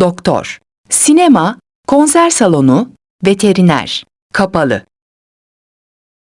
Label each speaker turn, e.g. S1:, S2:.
S1: doktor, sinema, konser salonu, veteriner, kapalı.